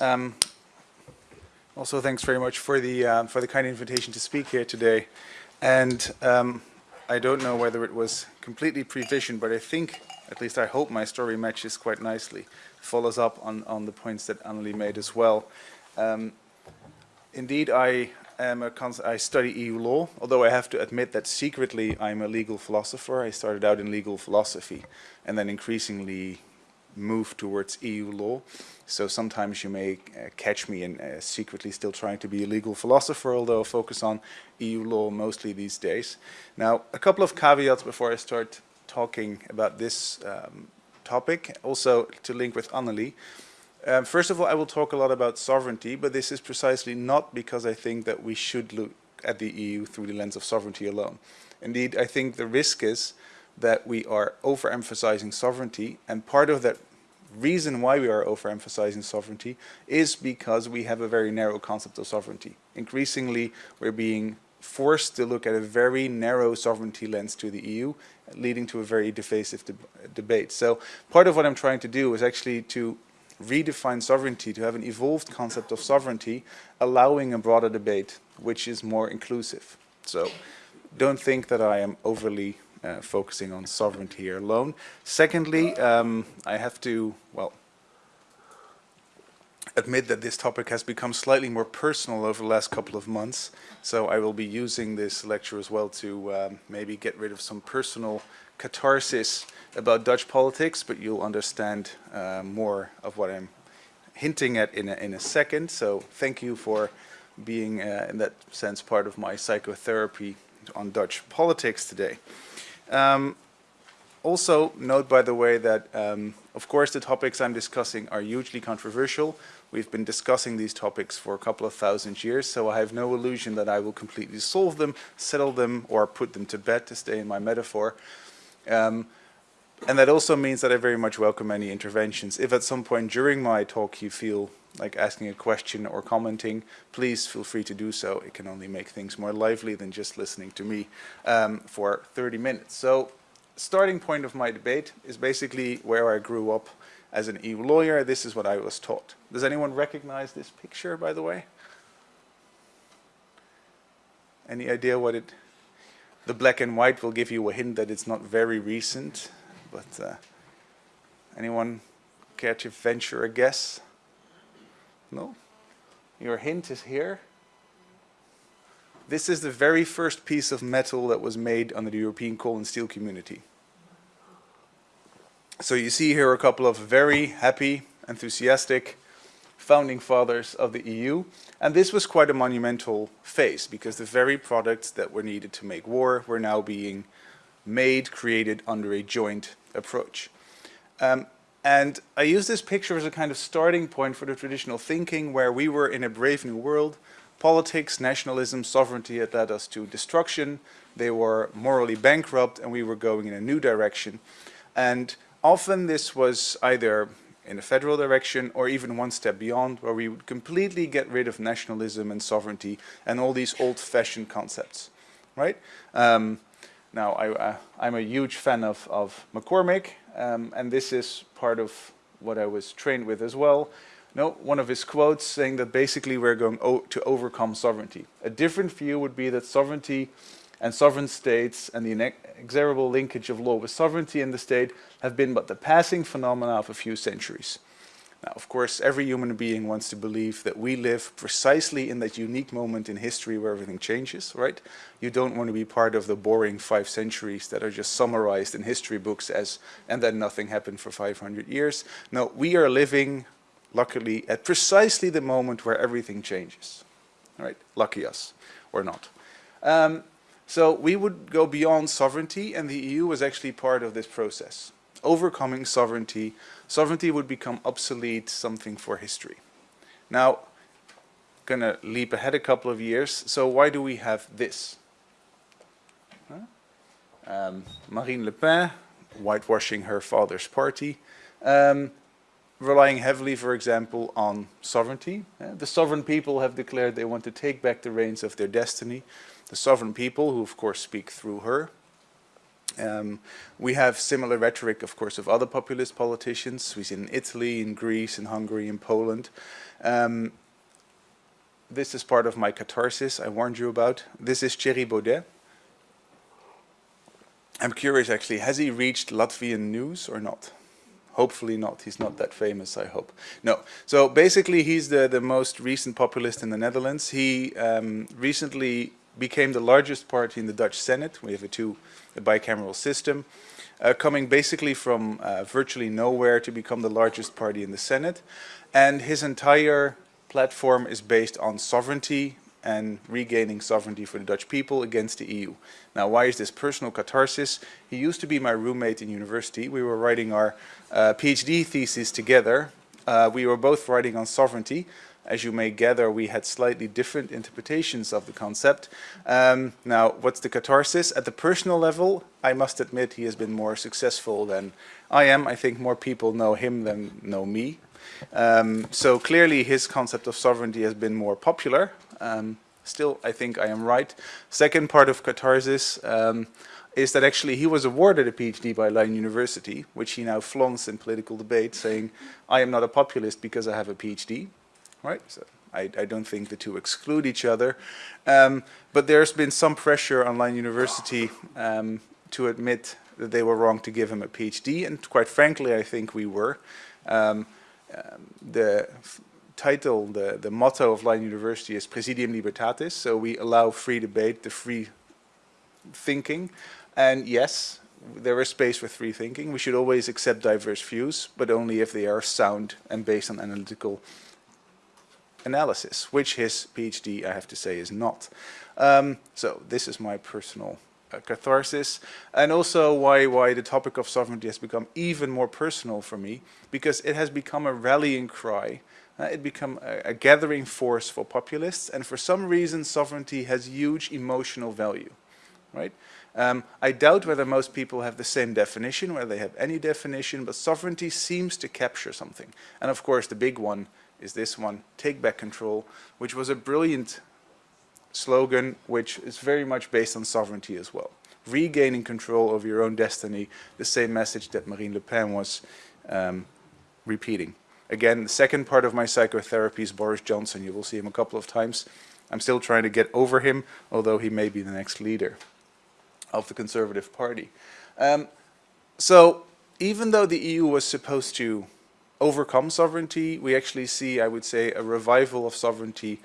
Um, also, thanks very much for the uh, for the kind invitation to speak here today. And um, I don't know whether it was completely previsioned, but I think, at least I hope, my story matches quite nicely, follows up on on the points that Annelie made as well. Um, indeed, I am a I study EU law, although I have to admit that secretly I'm a legal philosopher. I started out in legal philosophy, and then increasingly move towards EU law. So sometimes you may uh, catch me in uh, secretly still trying to be a legal philosopher, although I focus on EU law mostly these days. Now, a couple of caveats before I start talking about this um, topic, also to link with Annelie. Um, first of all, I will talk a lot about sovereignty, but this is precisely not because I think that we should look at the EU through the lens of sovereignty alone. Indeed, I think the risk is that we are overemphasizing sovereignty, and part of that reason why we are overemphasizing sovereignty is because we have a very narrow concept of sovereignty. Increasingly, we're being forced to look at a very narrow sovereignty lens to the EU, leading to a very divisive de debate. So part of what I'm trying to do is actually to redefine sovereignty, to have an evolved concept of sovereignty, allowing a broader debate, which is more inclusive. So don't think that I am overly uh, focusing on sovereignty alone. Secondly, um, I have to, well, admit that this topic has become slightly more personal over the last couple of months. So I will be using this lecture as well to um, maybe get rid of some personal catharsis about Dutch politics, but you'll understand uh, more of what I'm hinting at in a, in a second. So thank you for being, uh, in that sense, part of my psychotherapy on Dutch politics today. Um, also note, by the way, that um, of course the topics I'm discussing are hugely controversial. We've been discussing these topics for a couple of thousand years, so I have no illusion that I will completely solve them, settle them, or put them to bed, to stay in my metaphor. Um, and that also means that I very much welcome any interventions. If at some point during my talk you feel like asking a question or commenting, please feel free to do so. It can only make things more lively than just listening to me um, for 30 minutes. So starting point of my debate is basically where I grew up as an EU lawyer. This is what I was taught. Does anyone recognize this picture, by the way? Any idea what it... The black and white will give you a hint that it's not very recent, but uh, anyone care to venture a guess? No? Your hint is here. This is the very first piece of metal that was made under the European coal and steel community. So you see here a couple of very happy, enthusiastic founding fathers of the EU. And this was quite a monumental phase because the very products that were needed to make war were now being made, created under a joint approach. Um, and I use this picture as a kind of starting point for the traditional thinking where we were in a brave new world. Politics, nationalism, sovereignty had led us to destruction. They were morally bankrupt and we were going in a new direction. And often this was either in a federal direction or even one step beyond where we would completely get rid of nationalism and sovereignty and all these old-fashioned concepts, right? Um, now, I, am uh, a huge fan of, of MacCormick, um, and this is part of what I was trained with as well. No, one of his quotes saying that basically we're going to overcome sovereignty. A different view would be that sovereignty and sovereign states and the inexorable linkage of law with sovereignty in the state have been but the passing phenomena of a few centuries. Now, of course, every human being wants to believe that we live precisely in that unique moment in history where everything changes, right? You don't want to be part of the boring five centuries that are just summarized in history books as, and then nothing happened for 500 years. No, we are living, luckily, at precisely the moment where everything changes, right? Lucky us, or not. Um, so we would go beyond sovereignty, and the EU was actually part of this process. Overcoming sovereignty sovereignty would become obsolete, something for history. Now, gonna leap ahead a couple of years. So why do we have this? Um, Marine Le Pen, whitewashing her father's party, um, relying heavily, for example, on sovereignty. Uh, the sovereign people have declared they want to take back the reins of their destiny. The sovereign people, who of course speak through her, Um, we have similar rhetoric, of course, of other populist politicians. We see in Italy, in Greece, in Hungary, in Poland. Um, this is part of my catharsis I warned you about. This is Thierry Baudet. I'm curious actually, has he reached Latvian news or not? Hopefully not. He's not that famous, I hope. No. So basically, he's the, the most recent populist in the Netherlands. He um, recently became the largest party in the Dutch Senate. We have a two a bicameral system, uh, coming basically from uh, virtually nowhere to become the largest party in the Senate. And his entire platform is based on sovereignty, and regaining sovereignty for the Dutch people against the EU. Now, why is this personal catharsis? He used to be my roommate in university. We were writing our uh, PhD thesis together. Uh, we were both writing on sovereignty. As you may gather, we had slightly different interpretations of the concept. Um, now, what's the catharsis? At the personal level, I must admit he has been more successful than I am. I think more people know him than know me. Um, so clearly his concept of sovereignty has been more popular. Um, still, I think I am right. Second part of catharsis um, is that actually he was awarded a PhD by Leiden University, which he now flaunts in political debate, saying, I am not a populist because I have a PhD. Right? So I, I don't think the two exclude each other. Um, but there's been some pressure on Leiden University um, to admit that they were wrong to give him a PhD, and quite frankly, I think we were. Um, um, the title, the, the motto of Leiden University is Praesidium Libertatis, so we allow free debate, the free thinking. And yes, there is space for free thinking. We should always accept diverse views, but only if they are sound and based on analytical analysis, which his PhD, I have to say, is not. Um, so this is my personal uh, catharsis, and also why, why the topic of sovereignty has become even more personal for me, because it has become a rallying cry uh, it become a, a, gathering force for populists, and for some reason sovereignty has huge emotional value, right? Um, I doubt whether most people have the same definition, whether they have any definition, but sovereignty seems to capture something. And of course the big one is this one, take back control, which was a brilliant slogan which is very much based on sovereignty as well. Regaining control over your own destiny, the same message that Marine Le Pen was um, repeating. Again, the second part of my psychotherapy is Boris Johnson. You will see him a couple of times. I'm still trying to get over him, although he may be the next leader of the Conservative Party. Um, so even though the EU was supposed to overcome sovereignty, we actually see, I would say, a revival of sovereignty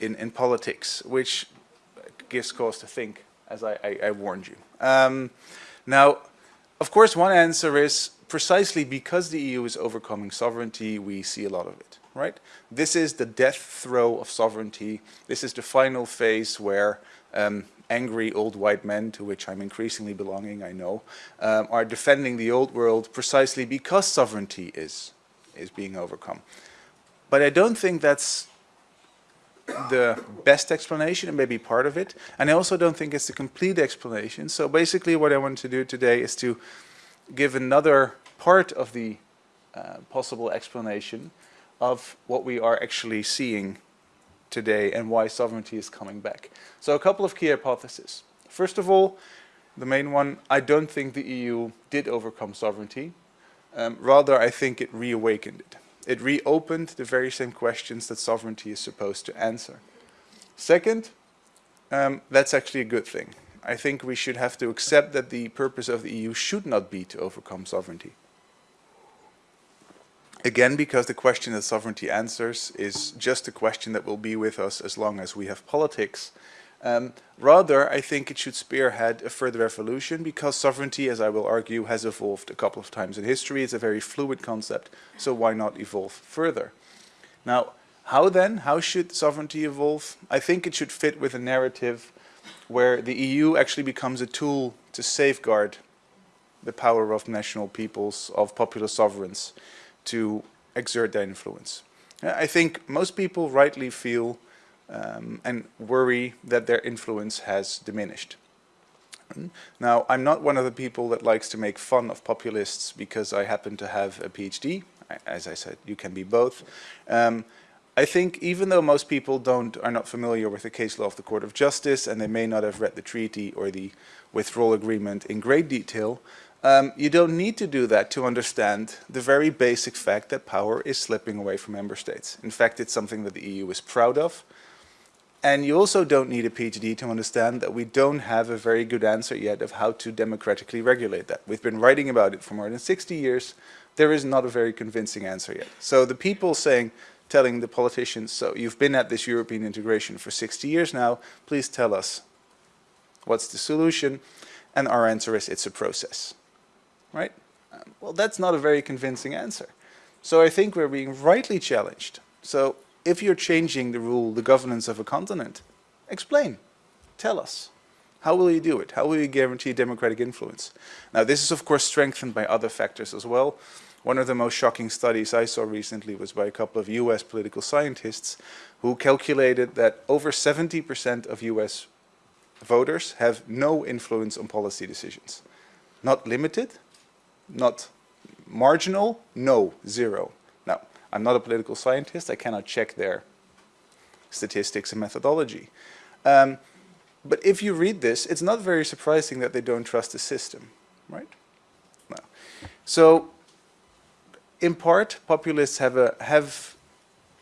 in, in politics, which gives cause to think, as I, I, I warned you. Um, now, of course, one answer is precisely because the EU is overcoming sovereignty, we see a lot of it, right? This is the death throw of sovereignty. This is the final phase where um, angry old white men, to which I'm increasingly belonging, I know, um, are defending the old world precisely because sovereignty is, is being overcome. But I don't think that's the best explanation and maybe part of it. And I also don't think it's the complete explanation. So basically what I want to do today is to give another part of the uh, possible explanation of what we are actually seeing today and why sovereignty is coming back. So a couple of key hypotheses. First of all, the main one, I don't think the EU did overcome sovereignty. Um, rather, I think it reawakened it. It reopened the very same questions that sovereignty is supposed to answer. Second, um, that's actually a good thing. I think we should have to accept that the purpose of the EU should not be to overcome sovereignty. Again, because the question that sovereignty answers is just a question that will be with us as long as we have politics. Um, rather, I think it should spearhead a further evolution because sovereignty, as I will argue, has evolved a couple of times in history. It's a very fluid concept, so why not evolve further? Now, how then? How should sovereignty evolve? I think it should fit with a narrative where the EU actually becomes a tool to safeguard the power of national peoples, of popular sovereigns to exert their influence. I think most people rightly feel um, and worry that their influence has diminished. Now, I'm not one of the people that likes to make fun of populists because I happen to have a PhD. As I said, you can be both. Um, I think even though most people don't are not familiar with the case law of the Court of Justice and they may not have read the treaty or the withdrawal agreement in great detail, um, you don't need to do that to understand the very basic fact that power is slipping away from member states. In fact, it's something that the EU is proud of. And you also don't need a PhD to understand that we don't have a very good answer yet of how to democratically regulate that. We've been writing about it for more than 60 years. There is not a very convincing answer yet. So the people saying, telling the politicians, so you've been at this European integration for 60 years now, please tell us what's the solution? And our answer is it's a process right? Well, that's not a very convincing answer. So I think we're being rightly challenged. So if you're changing the rule, the governance of a continent, explain, tell us. How will you do it? How will you guarantee democratic influence? Now this is of course strengthened by other factors as well. One of the most shocking studies I saw recently was by a couple of US political scientists who calculated that over 70% of US voters have no influence on policy decisions. Not limited, not marginal? No, zero. I'm not a political scientist. I cannot check their statistics and methodology. Um, but if you read this, it's not very surprising that they don't trust the system, right? No. So, in part, populists have a, have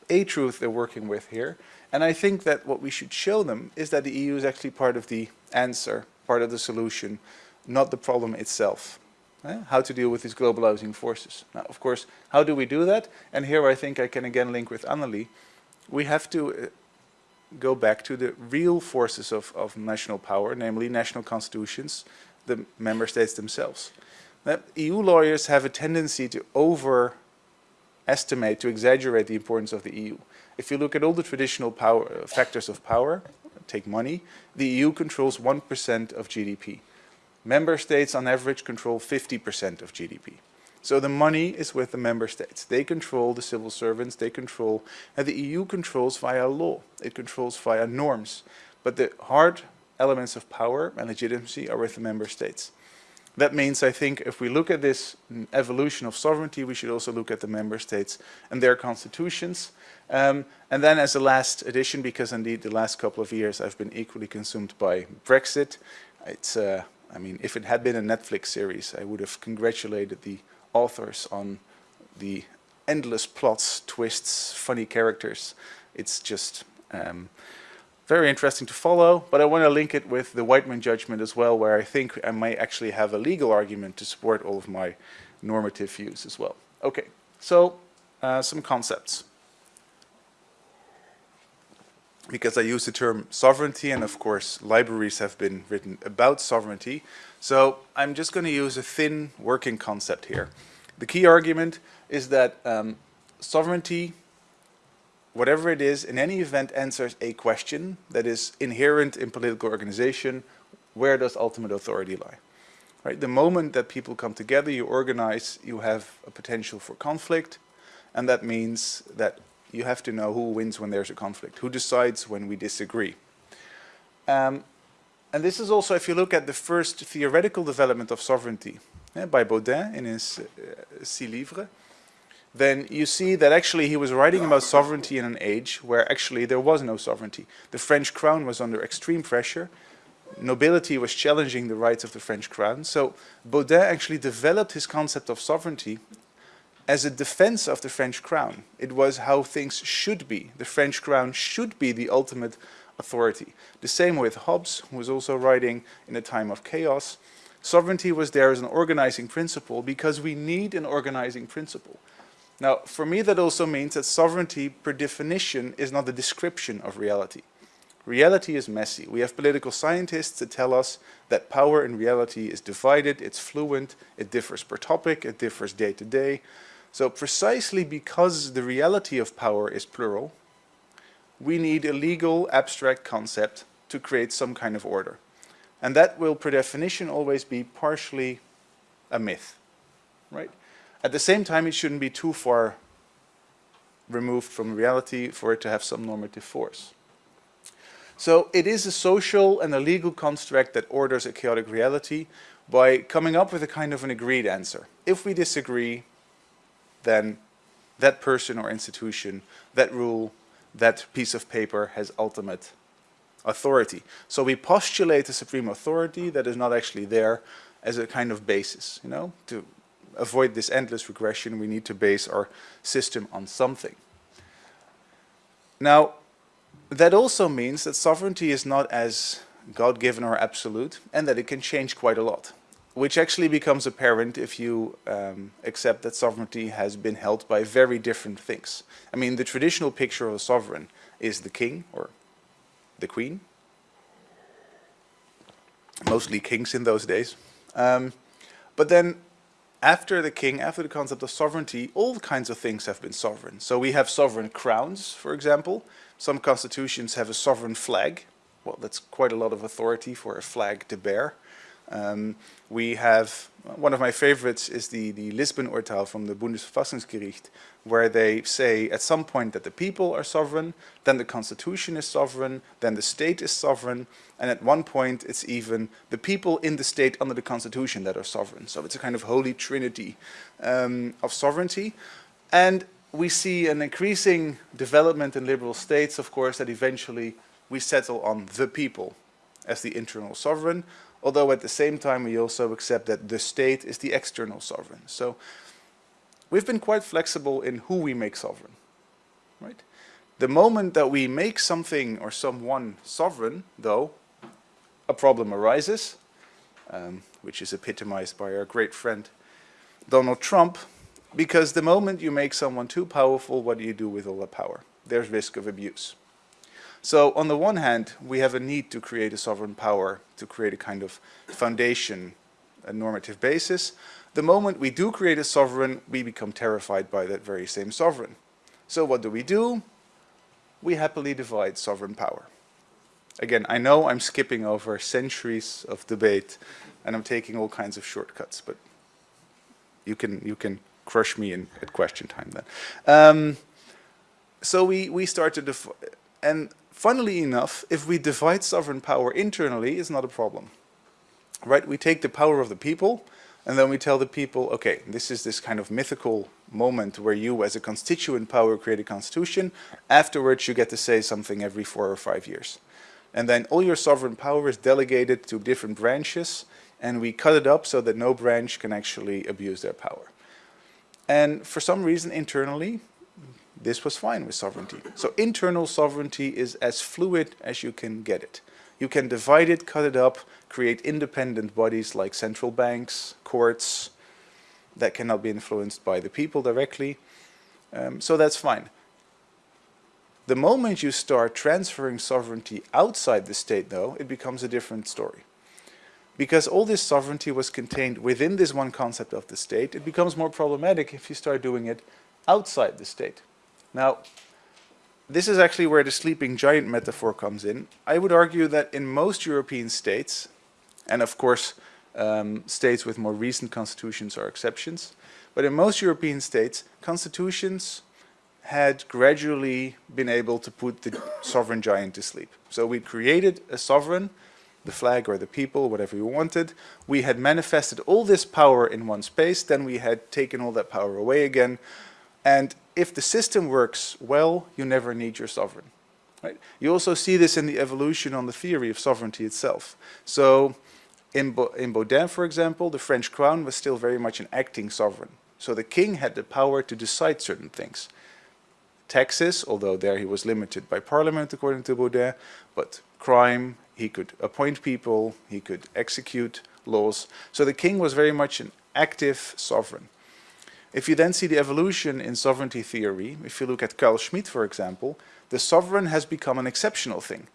a truth they're working with here. And I think that what we should show them is that the EU is actually part of the answer, part of the solution, not the problem itself eh, how to deal with these globalizing forces. Now, of course, how do we do that? And here I think I can again link with Annelie. We have to uh, go back to the real forces of, of national power, namely national constitutions, the member states themselves. That EU lawyers have a tendency to overestimate, to exaggerate the importance of the EU. If you look at all the traditional power, factors of power, take money, the EU controls 1% of GDP. Member states on average control 50% of GDP. So the money is with the member states. They control the civil servants, they control, and the EU controls via law. It controls via norms. But the hard elements of power and legitimacy are with the member states. That means, I think, if we look at this evolution of sovereignty, we should also look at the member states and their constitutions. Um, and then as a last addition, because indeed the last couple of years I've been equally consumed by Brexit, it's uh, I mean, if it had been a Netflix series, I would have congratulated the authors on the endless plots, twists, funny characters. It's just um, very interesting to follow, but I want to link it with the Wightman judgment as well, where I think I might actually have a legal argument to support all of my normative views as well. Okay, so uh, some concepts because I use the term sovereignty and of course libraries have been written about sovereignty. So I'm just going to use a thin working concept here. The key argument is that um, sovereignty, whatever it is, in any event answers a question that is inherent in political organization, where does ultimate authority lie? Right? The moment that people come together, you organize, you have a potential for conflict, and that means that you have to know who wins when there's a conflict, who decides when we disagree. Um, and this is also, if you look at the first theoretical development of sovereignty yeah, by Bodin in his uh, Six Livres, then you see that actually he was writing about sovereignty in an age where actually there was no sovereignty. The French crown was under extreme pressure. Nobility was challenging the rights of the French crown. So Bodin actually developed his concept of sovereignty as a defense of the French crown. It was how things should be. The French crown should be the ultimate authority. The same with Hobbes, who was also writing in a time of chaos. Sovereignty was there as an organizing principle because we need an organizing principle. Now, for me, that also means that sovereignty, per definition, is not a description of reality. Reality is messy. We have political scientists that tell us that power in reality is divided, it's fluent, it differs per topic, it differs day to day. So precisely because the reality of power is plural, we need a legal abstract concept to create some kind of order. And that will per definition always be partially a myth, right? At the same time, it shouldn't be too far removed from reality for it to have some normative force. So it is a social and a legal construct that orders a chaotic reality by coming up with a kind of an agreed answer. If we disagree, then that person or institution, that rule that piece of paper has ultimate authority. So we postulate a supreme authority that is not actually there as a kind of basis, you know, to avoid this endless regression, we need to base our system on something. Now, that also means that sovereignty is not as God-given or absolute, and that it can change quite a lot, which actually becomes apparent if you um, accept that sovereignty has been held by very different things. I mean, the traditional picture of a sovereign is the king or the queen, mostly kings in those days. Um, but then after the king, after the concept of sovereignty, all kinds of things have been sovereign. So we have sovereign crowns, for example. Some constitutions have a sovereign flag. Well, that's quite a lot of authority for a flag to bear. Um, we have, one of my favorites is the, the Lisbon-Urteil from the Bundesverfassungsgericht, where they say at some point that the people are sovereign, then the constitution is sovereign, then the state is sovereign, and at one point it's even the people in the state under the constitution that are sovereign. So it's a kind of holy trinity um, of sovereignty. And we see an increasing development in liberal states, of course, that eventually we settle on the people as the internal sovereign, although at the same time we also accept that the state is the external sovereign. So we've been quite flexible in who we make sovereign. Right? The moment that we make something or someone sovereign, though, a problem arises, um, which is epitomized by our great friend Donald Trump, because the moment you make someone too powerful, what do you do with all that power? There's risk of abuse. So on the one hand, we have a need to create a sovereign power, to create a kind of foundation, a normative basis. The moment we do create a sovereign, we become terrified by that very same sovereign. So what do we do? We happily divide sovereign power. Again, I know I'm skipping over centuries of debate and I'm taking all kinds of shortcuts, but you can, you can crush me in at question time then. Um, so we, we start to, and funnily enough, if we divide sovereign power internally, it's not a problem. Right? We take the power of the people, and then we tell the people, okay, this is this kind of mythical moment where you as a constituent power create a constitution. Afterwards, you get to say something every four or five years. And then all your sovereign power is delegated to different branches, and we cut it up so that no branch can actually abuse their power. And for some reason internally, this was fine with sovereignty. So internal sovereignty is as fluid as you can get it. You can divide it, cut it up, create independent bodies like central banks, courts, that cannot be influenced by the people directly. Um, so that's fine. The moment you start transferring sovereignty outside the state though, it becomes a different story. Because all this sovereignty was contained within this one concept of the state, it becomes more problematic if you start doing it outside the state. Now, this is actually where the sleeping giant metaphor comes in. I would argue that in most European states, and of course um, states with more recent constitutions are exceptions, but in most European states, constitutions had gradually been able to put the sovereign giant to sleep. So we created a sovereign, the flag or the people, whatever you wanted. We had manifested all this power in one space, then we had taken all that power away again. And if the system works well, you never need your sovereign. Right? You also see this in the evolution on the theory of sovereignty itself. So in, Bo in Bodin, for example, the French crown was still very much an acting sovereign. So the king had the power to decide certain things. Taxes, although there he was limited by parliament according to Bodin, but crime, he could appoint people, he could execute laws. So the king was very much an active sovereign. If you then see the evolution in sovereignty theory, if you look at Carl Schmitt, for example, the sovereign has become an exceptional thing.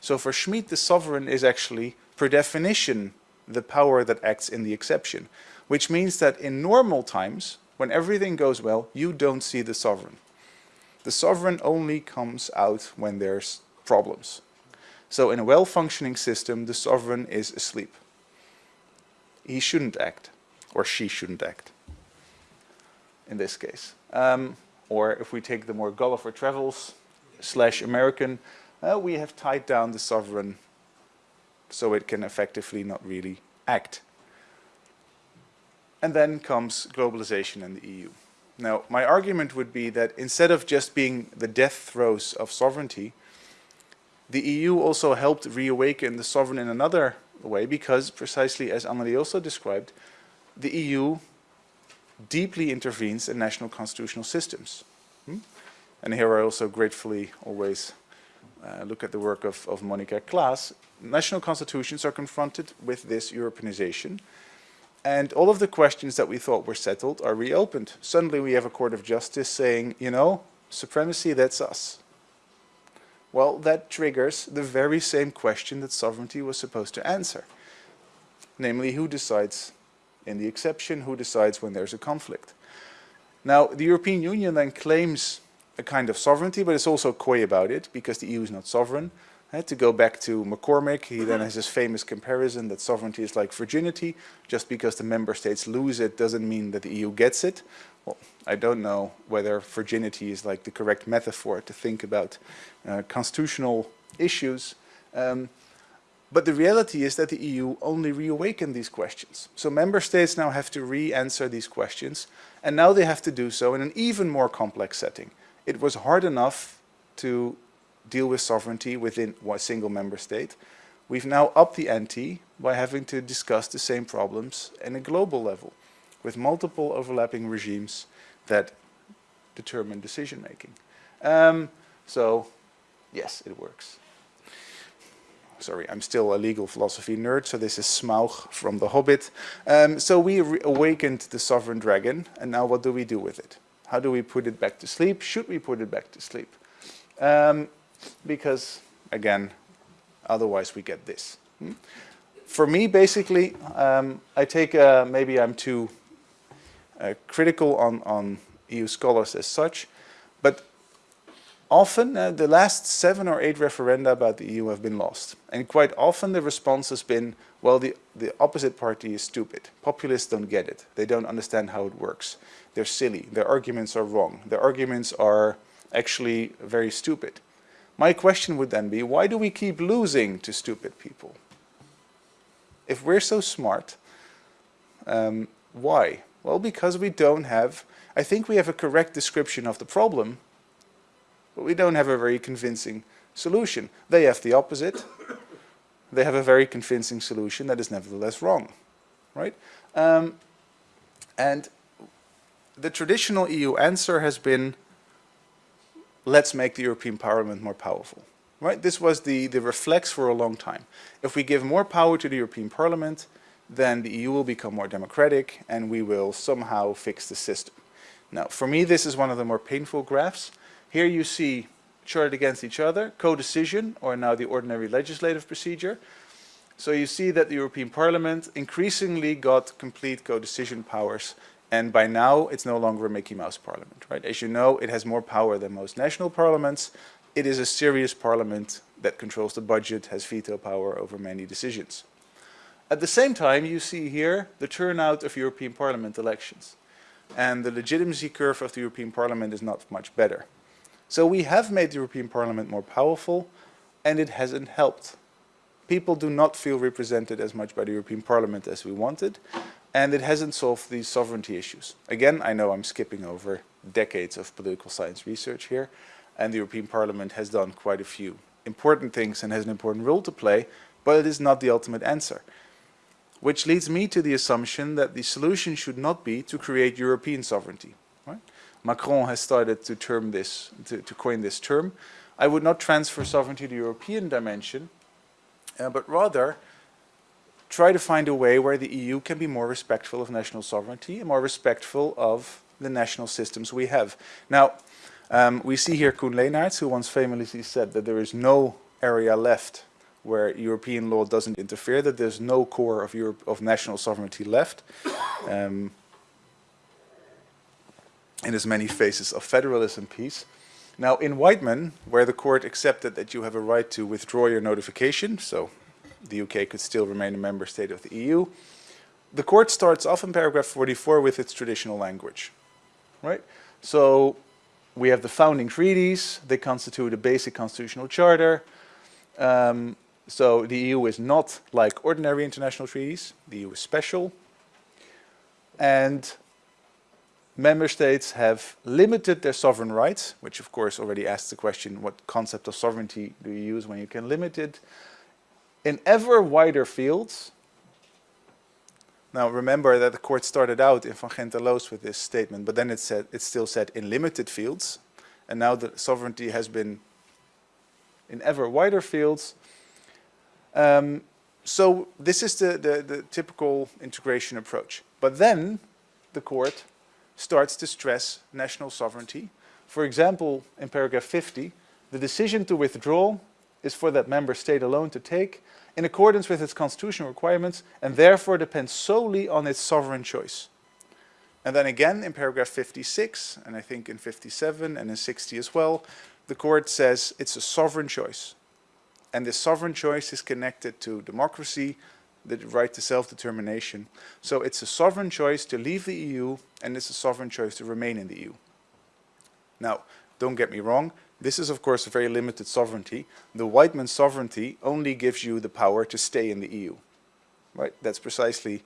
So for Schmitt, the sovereign is actually, per definition, the power that acts in the exception, which means that in normal times, when everything goes well, you don't see the sovereign. The sovereign only comes out when there's problems. So in a well-functioning system, the sovereign is asleep. He shouldn't act, or she shouldn't act in this case. Um, or if we take the more Gulliver Travels slash American, uh, we have tied down the sovereign so it can effectively not really act. And then comes globalization and the EU. Now, my argument would be that instead of just being the death throes of sovereignty, the EU also helped reawaken the sovereign in another way because, precisely as Anneli also described, the EU deeply intervenes in national constitutional systems. Hmm? And here I also gratefully always uh, look at the work of, of Monica Claes. National constitutions are confronted with this Europeanization and all of the questions that we thought were settled are reopened. Suddenly we have a court of justice saying, you know, supremacy, that's us. Well, that triggers the very same question that sovereignty was supposed to answer. Namely, who decides in the exception, who decides when there's a conflict. Now, the European Union then claims a kind of sovereignty, but it's also coy about it because the EU is not sovereign. Uh, to go back to MacCormick, he then has this famous comparison that sovereignty is like virginity. Just because the member states lose it doesn't mean that the EU gets it. Well, I don't know whether virginity is like the correct metaphor to think about uh, constitutional issues. Um, but the reality is that the EU only reawakened these questions. So member states now have to re-answer these questions, and now they have to do so in an even more complex setting. It was hard enough to deal with sovereignty within one single member state. We've now upped the ante by having to discuss the same problems in a global level with multiple overlapping regimes that determine decision making. Um, so yes, it works. Sorry, I'm still a legal philosophy nerd, so this is Smaug from The Hobbit. Um, so we awakened the sovereign dragon, and now what do we do with it? How do we put it back to sleep? Should we put it back to sleep? Um, because again, otherwise we get this. Hmm? For me, basically, um, I take, uh, maybe I'm too uh, critical on, on EU scholars as such, but often uh, the last seven or eight referenda about the EU have been lost. And quite often the response has been, well, the, the opposite party is stupid. Populists don't get it. They don't understand how it works. They're silly. Their arguments are wrong. Their arguments are actually very stupid. My question would then be, why do we keep losing to stupid people? If we're so smart, um, why? Well, because we don't have, I think we have a correct description of the problem, but we don't have a very convincing solution. They have the opposite. They have a very convincing solution that is nevertheless wrong, right? Um, and the traditional EU answer has been let's make the European Parliament more powerful. Right? This was the, the reflex for a long time. If we give more power to the European Parliament, then the EU will become more democratic and we will somehow fix the system. Now, for me, this is one of the more painful graphs. Here you see charted against each other, co-decision, or now the ordinary legislative procedure. So you see that the European Parliament increasingly got complete co-decision powers and by now, it's no longer a Mickey Mouse parliament, right? As you know, it has more power than most national parliaments. It is a serious parliament that controls the budget, has veto power over many decisions. At the same time, you see here the turnout of European Parliament elections. And the legitimacy curve of the European Parliament is not much better. So we have made the European Parliament more powerful, and it hasn't helped. People do not feel represented as much by the European Parliament as we wanted, and it hasn't solved these sovereignty issues. Again, I know I'm skipping over decades of political science research here, and the European Parliament has done quite a few important things and has an important role to play, but it is not the ultimate answer. Which leads me to the assumption that the solution should not be to create European sovereignty. Macron has started to term this, to, to coin this term. I would not transfer sovereignty to the European dimension, uh, but rather try to find a way where the EU can be more respectful of national sovereignty and more respectful of the national systems we have. Now, um, we see here Koen Leenaerts, who once famously said that there is no area left where European law doesn't interfere, that there's no core of, Europe, of national sovereignty left. Um, in as many phases of federalism peace. Now in Wightman, where the court accepted that you have a right to withdraw your notification, so the UK could still remain a member state of the EU. The court starts off in paragraph 44 with its traditional language, right? So we have the founding treaties, they constitute a basic constitutional charter. Um, so the EU is not like ordinary international treaties, the EU is special. And member states have limited their sovereign rights, which of course already asks the question, what concept of sovereignty do you use when you can limit it? In ever wider fields, now remember that the court started out in Van Gend en Loos with this statement, but then it said it still said in limited fields, and now the sovereignty has been in ever wider fields. Um, so this is the, the, the typical integration approach. But then the court starts to stress national sovereignty. For example, in paragraph 50, the decision to withdraw is for that member state alone to take in accordance with its constitutional requirements and therefore depends solely on its sovereign choice. And then again in paragraph 56, and I think in 57 and in 60 as well, the court says it's a sovereign choice. And this sovereign choice is connected to democracy, the right to self-determination. So it's a sovereign choice to leave the EU and it's a sovereign choice to remain in the EU. Now, don't get me wrong, this is of course a very limited sovereignty. The Wightman sovereignty only gives you the power to stay in the EU. Right? That's precisely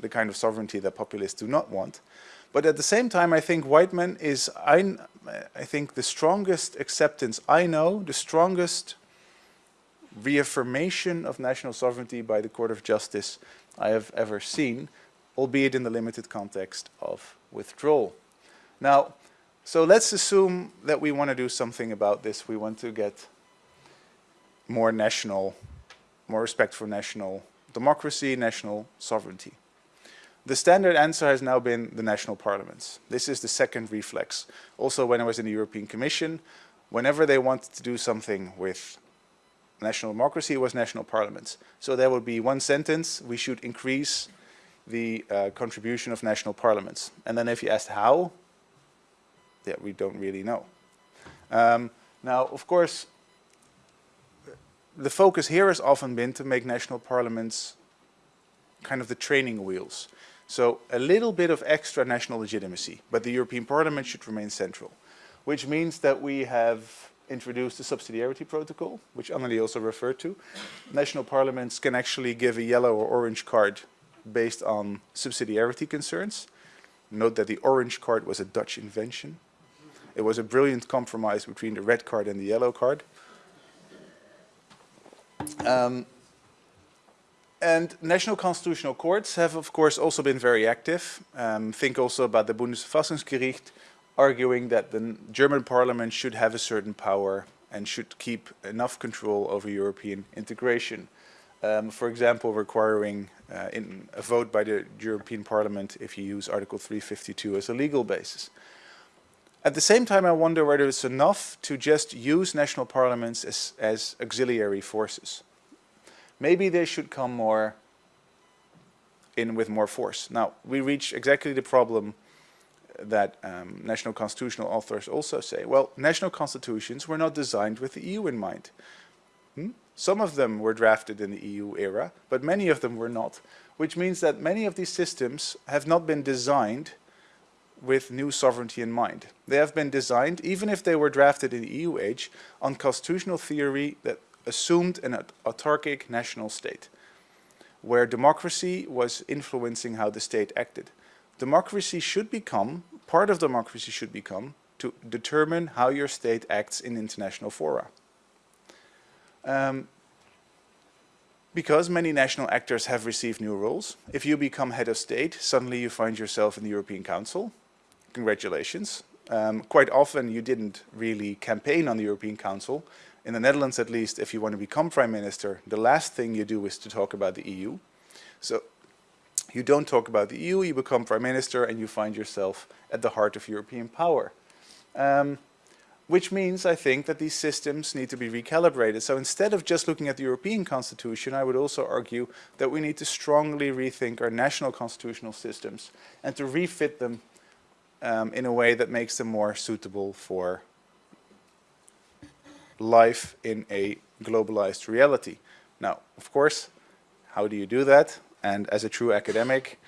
the kind of sovereignty that populists do not want. But at the same time, I think Wightman is, I, I think, the strongest acceptance I know, the strongest reaffirmation of national sovereignty by the Court of Justice I have ever seen, albeit in the limited context of withdrawal. Now, so let's assume that we want to do something about this. We want to get more national, more respect for national democracy, national sovereignty. The standard answer has now been the national parliaments. This is the second reflex. Also when I was in the European Commission, whenever they wanted to do something with national democracy, was national parliaments. So there would be one sentence, we should increase the uh, contribution of national parliaments. And then if you asked how, yeah, we don't really know. Um, now, of course, the focus here has often been to make national parliaments kind of the training wheels. So a little bit of extra national legitimacy, but the European Parliament should remain central, which means that we have introduced the subsidiarity protocol, which Annelie also referred to. National parliaments can actually give a yellow or orange card based on subsidiarity concerns. Note that the orange card was a Dutch invention. It was a brilliant compromise between the red card and the yellow card. Um, and national constitutional courts have, of course, also been very active. Um, think also about the Bundesverfassungsgericht, arguing that the German parliament should have a certain power and should keep enough control over European integration. Um, for example, requiring uh, a vote by the European Parliament if you use Article 352 as a legal basis. At the same time, I wonder whether it's enough to just use national parliaments as, as auxiliary forces. Maybe they should come more in with more force. Now, we reach exactly the problem that um, national constitutional authors also say. Well, national constitutions were not designed with the EU in mind. Hmm? Some of them were drafted in the EU era, but many of them were not, which means that many of these systems have not been designed with new sovereignty in mind. They have been designed, even if they were drafted in the EU age, on constitutional theory that assumed an autarkic national state, where democracy was influencing how the state acted. Democracy should become, part of democracy should become, to determine how your state acts in international fora. Um, because many national actors have received new roles, if you become head of state, suddenly you find yourself in the European Council, congratulations. Um, quite often you didn't really campaign on the European Council. In the Netherlands at least, if you want to become prime minister, the last thing you do is to talk about the EU. So you don't talk about the EU, you become prime minister and you find yourself at the heart of European power. Um, which means I think that these systems need to be recalibrated. So instead of just looking at the European constitution, I would also argue that we need to strongly rethink our national constitutional systems and to refit them um, in a way that makes them more suitable for life in a globalized reality. Now, of course, how do you do that? And as a true academic,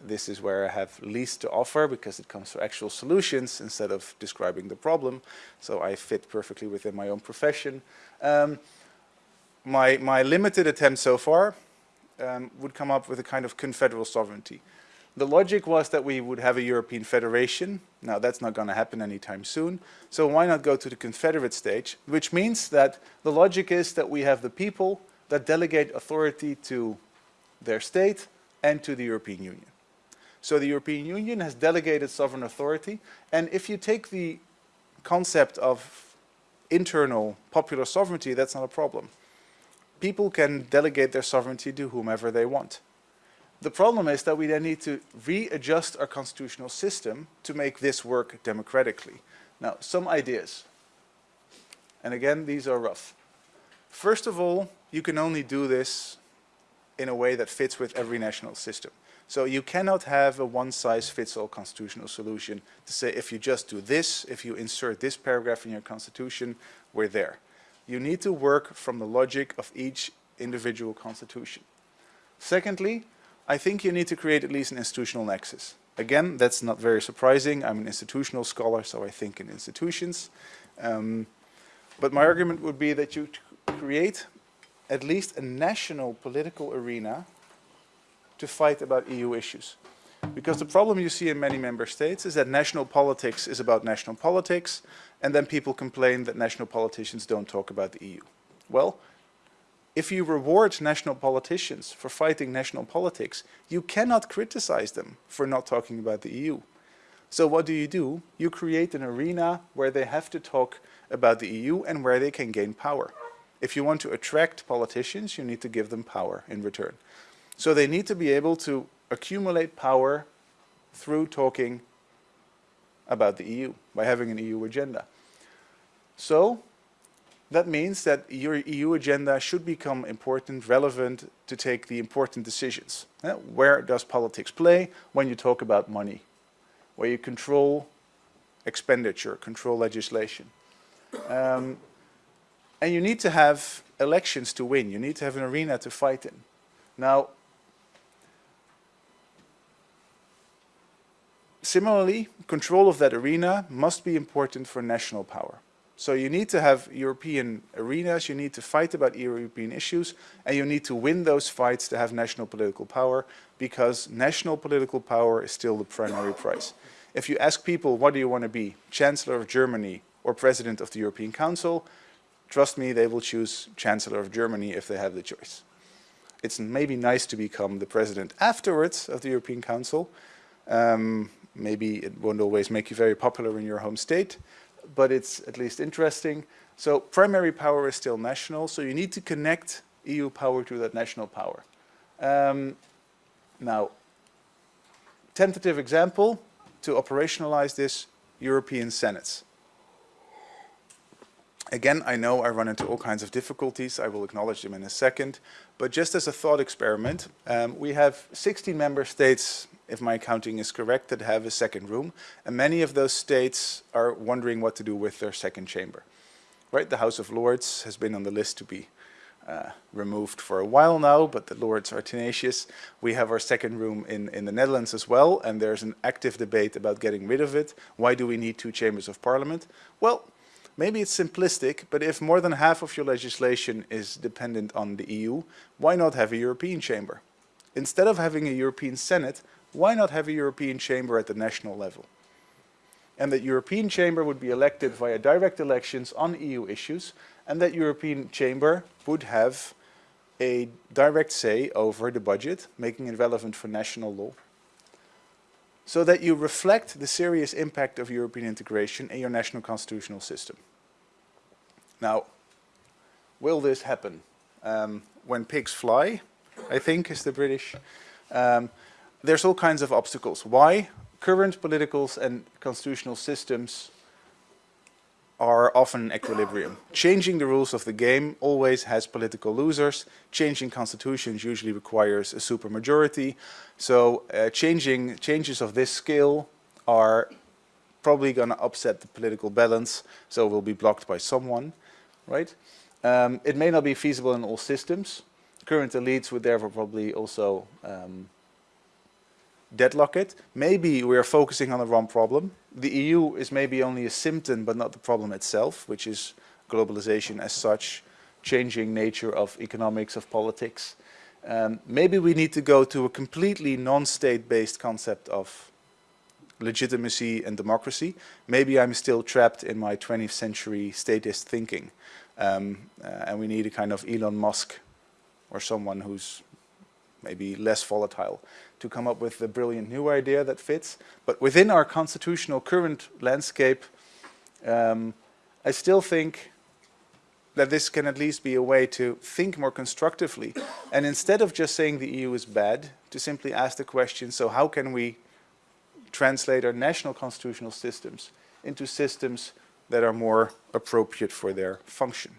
this is where I have least to offer because it comes to actual solutions instead of describing the problem. So I fit perfectly within my own profession. Um, my, my limited attempt so far um, would come up with a kind of confederal sovereignty The logic was that we would have a European federation. Now that's not going to happen anytime soon. So why not go to the confederate stage, which means that the logic is that we have the people that delegate authority to their state and to the European Union. So the European Union has delegated sovereign authority and if you take the concept of internal popular sovereignty, that's not a problem. People can delegate their sovereignty to whomever they want. The problem is that we then need to readjust our constitutional system to make this work democratically. Now, some ideas. And again, these are rough. First of all, you can only do this in a way that fits with every national system. So you cannot have a one-size-fits-all constitutional solution to say if you just do this, if you insert this paragraph in your constitution, we're there. You need to work from the logic of each individual constitution. Secondly, I think you need to create at least an institutional nexus. Again, that's not very surprising. I'm an institutional scholar, so I think in institutions. Um, but my argument would be that you create at least a national political arena to fight about EU issues. Because the problem you see in many member states is that national politics is about national politics, and then people complain that national politicians don't talk about the EU. Well, if you reward national politicians for fighting national politics, you cannot criticize them for not talking about the EU. So what do you do? You create an arena where they have to talk about the EU and where they can gain power. If you want to attract politicians, you need to give them power in return. So they need to be able to accumulate power through talking about the EU, by having an EU agenda. So that means that your EU agenda should become important, relevant to take the important decisions. Uh, where does politics play? When you talk about money, where you control expenditure, control legislation. Um, and you need to have elections to win. You need to have an arena to fight in. Now, similarly, control of that arena must be important for national power. So you need to have European arenas, you need to fight about European issues, and you need to win those fights to have national political power, because national political power is still the primary prize. If you ask people, what do you want to be, Chancellor of Germany or President of the European Council, trust me, they will choose Chancellor of Germany if they have the choice. It's maybe nice to become the President afterwards of the European Council. Um, maybe it won't always make you very popular in your home state, but it's at least interesting. So primary power is still national, so you need to connect EU power to that national power. Um, now, tentative example to operationalize this, European Senates. Again, I know I run into all kinds of difficulties. I will acknowledge them in a second. But just as a thought experiment, um, we have 16 member states if my accounting is correct, that have a second room. And many of those states are wondering what to do with their second chamber. Right, the House of Lords has been on the list to be uh, removed for a while now, but the Lords are tenacious. We have our second room in, in the Netherlands as well, and there's an active debate about getting rid of it. Why do we need two chambers of parliament? Well, maybe it's simplistic, but if more than half of your legislation is dependent on the EU, why not have a European chamber? Instead of having a European Senate, why not have a European chamber at the national level? And that European chamber would be elected via direct elections on EU issues and that European chamber would have a direct say over the budget, making it relevant for national law. So that you reflect the serious impact of European integration in your national constitutional system. Now, will this happen? Um, when pigs fly, I think is the British. Um, there's all kinds of obstacles. Why? Current political and constitutional systems are often in equilibrium. Changing the rules of the game always has political losers. Changing constitutions usually requires a supermajority. So uh, changing changes of this scale are probably going to upset the political balance, so will be blocked by someone, right? Um, it may not be feasible in all systems. Current elites would therefore probably also um, deadlock it. Maybe we are focusing on the wrong problem. The EU is maybe only a symptom but not the problem itself, which is globalization as such, changing nature of economics, of politics. Um, maybe we need to go to a completely non-state-based concept of legitimacy and democracy. Maybe I'm still trapped in my 20th century statist thinking. Um, uh, and we need a kind of Elon Musk or someone who's maybe less volatile to come up with a brilliant new idea that fits. But within our constitutional current landscape, um, I still think that this can at least be a way to think more constructively. And instead of just saying the EU is bad, to simply ask the question, so how can we translate our national constitutional systems into systems that are more appropriate for their function.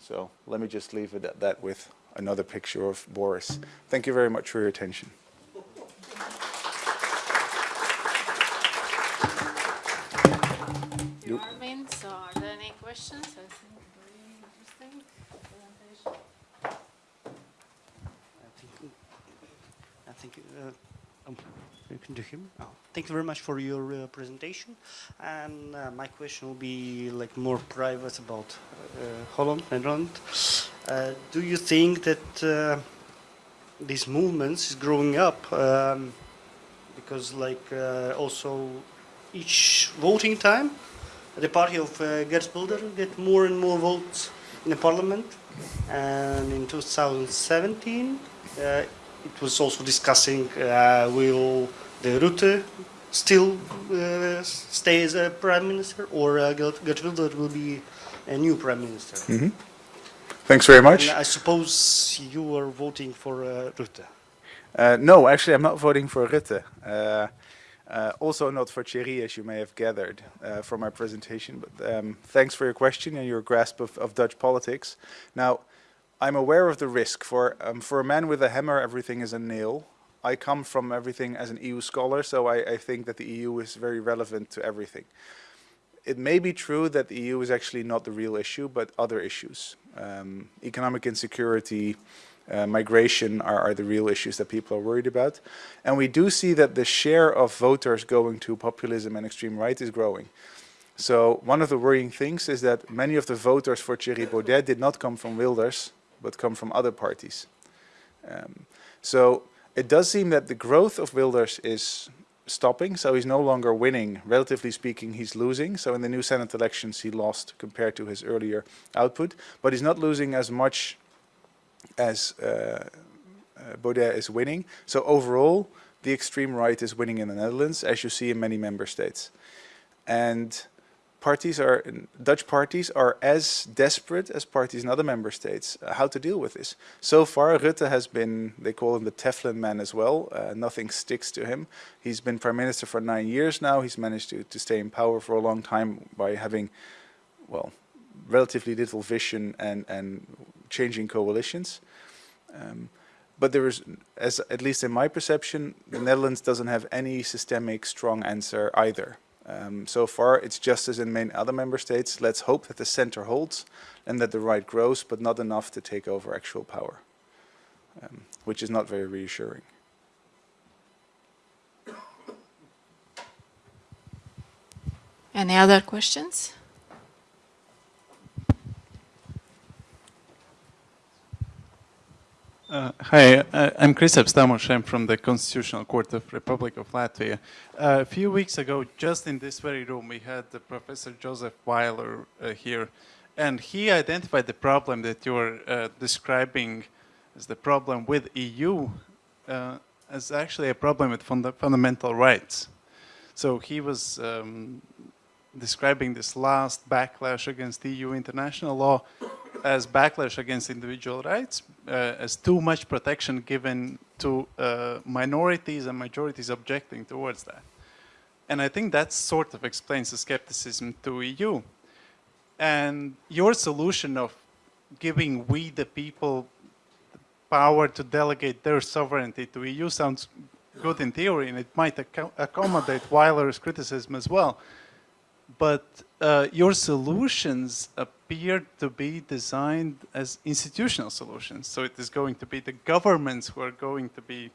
So let me just leave it at that with another picture of Boris. Thank you very much for your attention. Armin, so are there any questions? I think very interesting presentation. I think, I think uh, um, you. Oh, thank you very much for your uh, presentation. And uh, my question will be like more private about uh, Holland, Netherlands. Uh, do you think that uh, these movements is growing up? Um, because like also each voting time, the party of uh, Geert Wilders get more and more votes in the parliament. And in 2017, uh, it was also discussing uh, will the Rutte still uh, stay as a prime minister or uh, Geert Wilders will be a new prime minister. Mm-hmm. Thanks very much. And I suppose you are voting for uh, Rutte. Uh, no, actually, I'm not voting for Rutte. Uh, uh, also not for Thierry, as you may have gathered uh, from my presentation. But um, thanks for your question and your grasp of, of Dutch politics. Now, I'm aware of the risk. For, um, for a man with a hammer, everything is a nail. I come from everything as an EU scholar, so I, I think that the EU is very relevant to everything. It may be true that the EU is actually not the real issue, but other issues. Um, economic insecurity, uh, migration are, are, the real issues that people are worried about. And we do see that the share of voters going to populism and extreme right is growing. So one of the worrying things is that many of the voters for Thierry Baudet did not come from Wilders, but come from other parties. Um, so it does seem that the growth of Wilders is stopping, so he's no longer winning. Relatively speaking, he's losing. So in the new Senate elections, he lost compared to his earlier output, but he's not losing as much as uh, uh, Baudet is winning. So overall, the extreme right is winning in the Netherlands, as you see in many member states. And parties are, Dutch parties are as desperate as parties in other member states uh, how to deal with this. So far, Rutte has been, they call him the Teflon man as well. Uh, nothing sticks to him. He's been prime minister for nine years now. He's managed to, to stay in power for a long time by having, well, relatively little vision and, and changing coalitions. Um, but there is, as at least in my perception, the Netherlands doesn't have any systemic strong answer either. Um, so far, it's just as in many other member states. Let's hope that the center holds and that the right grows, but not enough to take over actual power, um, which is not very reassuring. Any other questions? Uh, hi, uh, I'm Kristaps Tamoš. I'm from the Constitutional Court of Republic of Latvia. Uh, a few weeks ago, just in this very room, we had the Professor Joseph Weiler uh, here, and he identified the problem that you're uh, describing as the problem with EU uh, as actually a problem with funda fundamental rights. So he was um, describing this last backlash against EU international law as backlash against individual rights, as too much protection given to uh, minorities and majorities objecting towards that. And I think that sort of explains the skepticism to EU. And your solution of giving we the people power to delegate their sovereignty to EU sounds good in theory, and it might ac accommodate Weiler's criticism as well. But uh, your solutions appear to be designed as institutional solutions. So it is going to be the governments who are going to be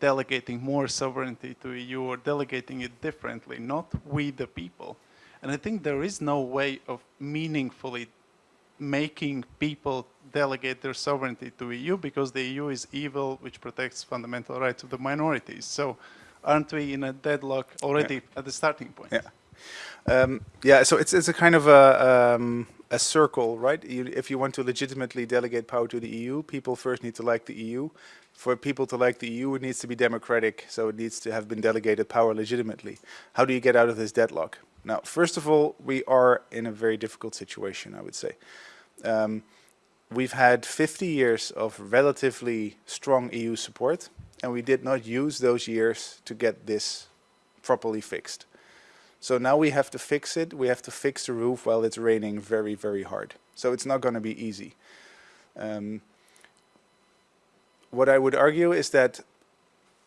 delegating more sovereignty to EU or delegating it differently, not we the people. And I think there is no way of meaningfully making people delegate their sovereignty to EU because the EU is evil, which protects fundamental rights of the minorities. So aren't we in a deadlock already at the starting point? Yeah. Um, yeah, so it's, it's a kind of a, um, a circle, right? If you want to legitimately delegate power to the EU, people first need to like the EU. For people to like the EU, it needs to be democratic, so it needs to have been delegated power legitimately. How do you get out of this deadlock? Now, first of all, we are in a very difficult situation, I would say. Um, we've had 50 years of relatively strong EU support, and we did not use those years to get this properly fixed. So now we have to fix it. We have to fix the roof while it's raining very, very hard. So it's not going to be easy. Um, what I would argue is that,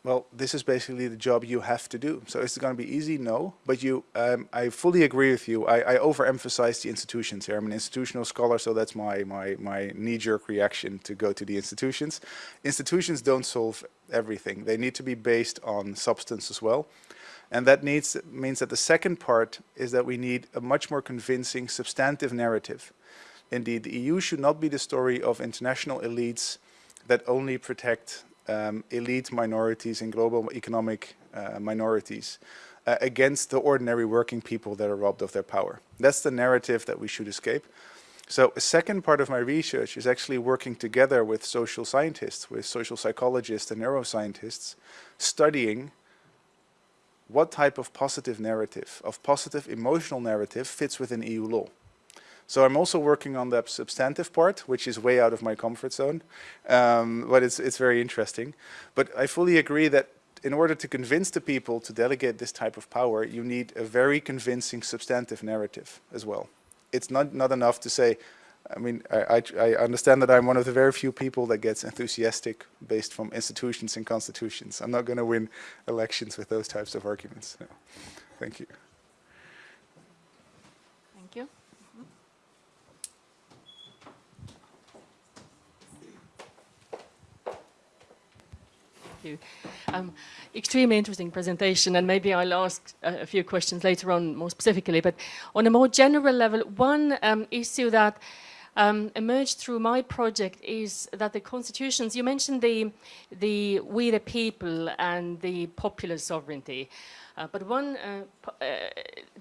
well, this is basically the job you have to do. So is it going to be easy? No. But you, um, I fully agree with you. I, I overemphasize the institutions here. I'm an institutional scholar, so that's my, my, my knee-jerk reaction to go to the institutions. Institutions don't solve everything. They need to be based on substance as well. And that needs, means that the second part is that we need a much more convincing substantive narrative. Indeed, the EU should not be the story of international elites that only protect um, elite minorities and global economic uh, minorities uh, against the ordinary working people that are robbed of their power. That's the narrative that we should escape. So a second part of my research is actually working together with social scientists, with social psychologists and neuroscientists, studying what type of positive narrative, of positive emotional narrative fits within EU law. So I'm also working on the substantive part, which is way out of my comfort zone, um, but it's, it's very interesting. But I fully agree that in order to convince the people to delegate this type of power, you need a very convincing substantive narrative as well. It's not, not enough to say, I mean, I, I, I, understand that I'm one of the very few people that gets enthusiastic based from institutions and constitutions. I'm not going to win elections with those types of arguments. No. Thank you. Thank you. Thank you. Um, extremely interesting presentation, and maybe I'll ask a, a, few questions later on more specifically. But on a more general level, one um, issue that um, emerged through my project is that the constitutions, you mentioned the, the we the people and the popular sovereignty, uh, but one uh, uh,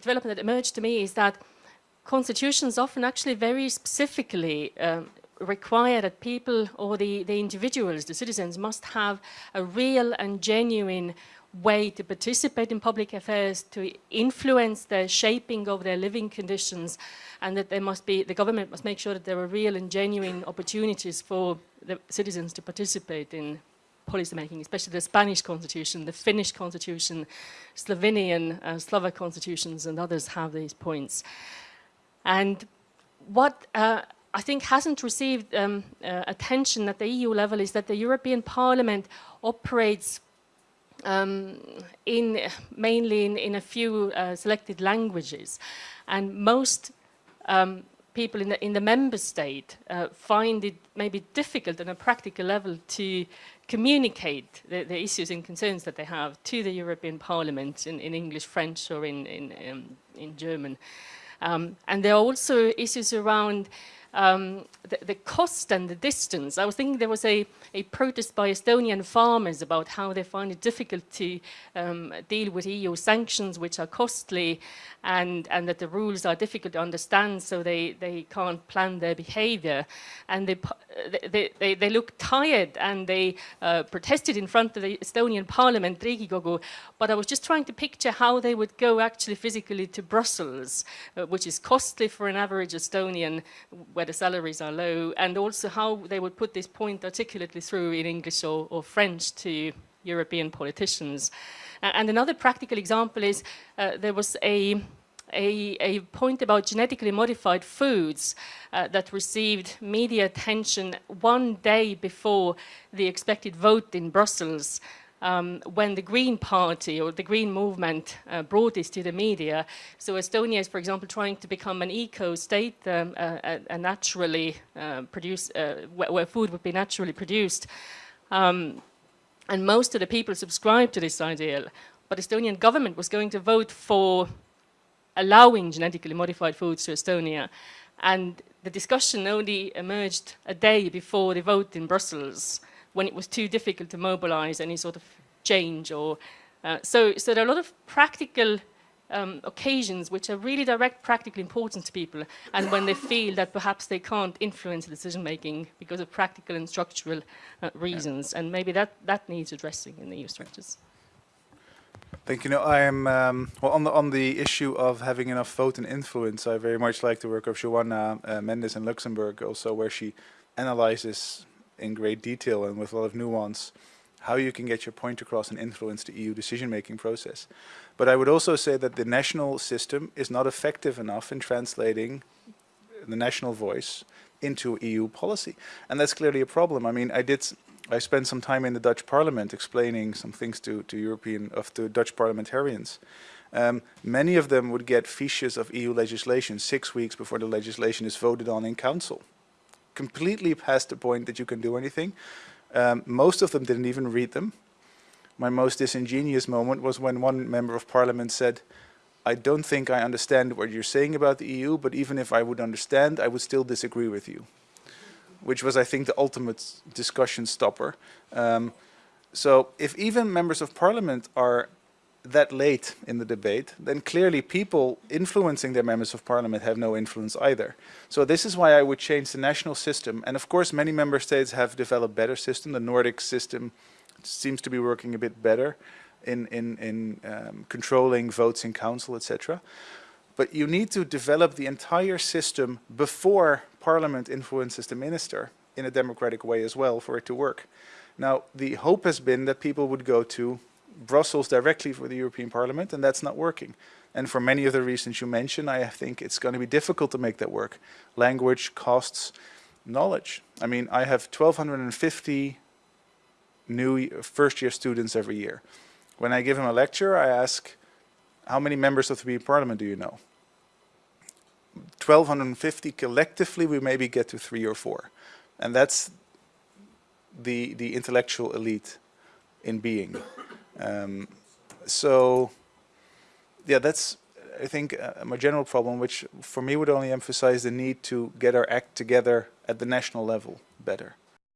development that emerged to me is that constitutions often actually very specifically um, require that people or the, the individuals, the citizens, must have a real and genuine way to participate in public affairs, to influence the shaping of their living conditions, and that there must be, the government must make sure that there are real and genuine opportunities for the citizens to participate in policy making, especially the Spanish constitution, the Finnish constitution, Slovenian, uh, Slovak constitutions, and others have these points. And what uh, I think hasn't received um, uh, attention at the EU level is that the European Parliament operates um, in mainly in, in a few uh, selected languages and most um, people in the, in the member state uh, find it maybe difficult on a practical level to communicate the, the, issues and concerns that they have to the European Parliament in, in English, French or in, in, um, in German. Um, and there are also issues around um, the, the, cost and the distance. I was thinking there was a, a protest by Estonian farmers about how they find it difficult to um, deal with EU sanctions, which are costly, and, and that the rules are difficult to understand, so they, they can't plan their behavior. And they, they, they, they look tired and they uh, protested in front of the Estonian parliament, Riigikogu, but I was just trying to picture how they would go actually physically to Brussels, uh, which is costly for an average Estonian where the salaries are low, and also how they would put this point articulately through in English or, or French to European politicians. And another practical example is uh, there was a a, a, point about genetically modified foods uh, that received media attention one day before the expected vote in Brussels um, when the Green Party or the Green Movement uh, brought this to the media. So Estonia is, for example, trying to become an eco-state, um, a, a, naturally uh, produced, uh, where, where, food would be naturally produced. Um, and most of the people subscribe to this ideal. But the Estonian government was going to vote for allowing genetically modified foods to Estonia. and the discussion only emerged a day before the vote in Brussels, when it was too difficult to mobilize any sort of change. Or uh, so, so there are a lot of practical um, occasions which are really direct practical importance to people and when they feel that perhaps they can't influence decision making because of practical and structural uh, reasons and maybe that, that needs addressing in the EU structures. Thank you. No, I am um, well on the on the issue of having enough vote and influence. I very much like the work of Joana uh, Mendes in Luxembourg, also where she analyzes in great detail and with a lot of nuance how you can get your point across and influence the EU decision-making process. But I would also say that the national system is not effective enough in translating the national voice into EU policy, and that's clearly a problem. I mean, I did. I spent some time in the Dutch Parliament explaining some things to, to European of to Dutch parliamentarians. Um, many of them would get fiches of EU legislation six weeks before the legislation is voted on in council, completely past the point that you can do anything. Um, most of them didn't even read them. My most disingenuous moment was when one member of parliament said, I don't think I understand what you're saying about the EU, but even if I would understand, I would still disagree with you. Which was, I think, the ultimate discussion stopper. Um, so if even members of parliament are that late in the debate, then clearly people influencing their members of parliament have no influence either. So this is why I would change the national system. And of course, many member states have developed better system. The Nordic system seems to be working a bit better in, in, in um, controlling votes in council, etc. But you need to develop the entire system before parliament influences the minister in a democratic way as well for it to work. Now, the hope has been that people would go to Brussels directly for the European Parliament, and that's not working. And for many of the reasons you mentioned, I think it's going to be difficult to make that work. Language, costs, knowledge. I mean, I have 1,250 new first-year students every year. When I give them a lecture, I ask, how many members of the European Parliament do you know? 1,250 collectively, we maybe get to three or four. And that's the, the intellectual elite in being. Um, so, yeah, that's, I think, uh, my general problem, which for me would only emphasize the need to get our act together at the national level better.